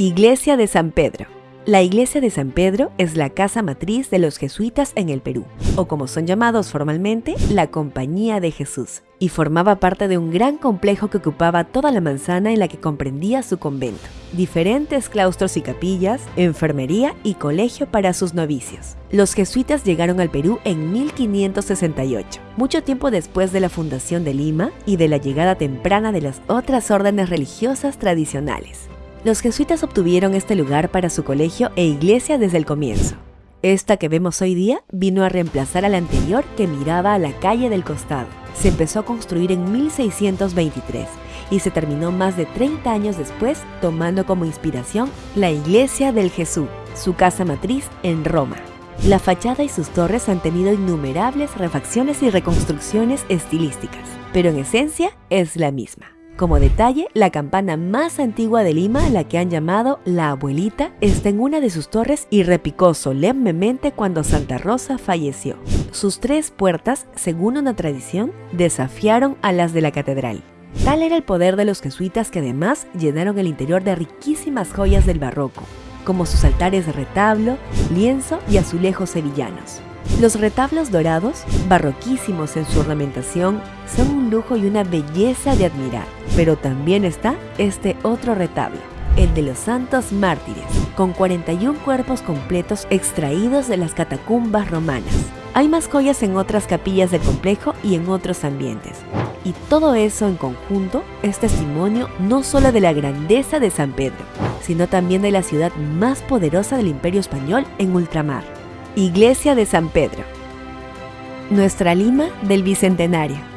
Iglesia de San Pedro. La iglesia de San Pedro es la casa matriz de los jesuitas en el Perú, o como son llamados formalmente, la Compañía de Jesús, y formaba parte de un gran complejo que ocupaba toda la manzana en la que comprendía su convento, diferentes claustros y capillas, enfermería y colegio para sus novicios. Los jesuitas llegaron al Perú en 1568, mucho tiempo después de la fundación de Lima y de la llegada temprana de las otras órdenes religiosas tradicionales. Los jesuitas obtuvieron este lugar para su colegio e iglesia desde el comienzo. Esta que vemos hoy día vino a reemplazar a la anterior que miraba a la calle del costado. Se empezó a construir en 1623 y se terminó más de 30 años después tomando como inspiración la Iglesia del Jesús, su casa matriz en Roma. La fachada y sus torres han tenido innumerables refacciones y reconstrucciones estilísticas, pero en esencia es la misma. Como detalle, la campana más antigua de Lima, la que han llamado la abuelita, está en una de sus torres y repicó solemnemente cuando Santa Rosa falleció. Sus tres puertas, según una tradición, desafiaron a las de la catedral. Tal era el poder de los jesuitas que además llenaron el interior de riquísimas joyas del barroco, como sus altares de retablo, lienzo y azulejos sevillanos. Los retablos dorados, barroquísimos en su ornamentación, son un lujo y una belleza de admirar. Pero también está este otro retablo, el de los santos mártires, con 41 cuerpos completos extraídos de las catacumbas romanas. Hay más joyas en otras capillas del complejo y en otros ambientes. Y todo eso en conjunto es testimonio no solo de la grandeza de San Pedro, sino también de la ciudad más poderosa del imperio español en ultramar. Iglesia de San Pedro. Nuestra Lima del Bicentenario.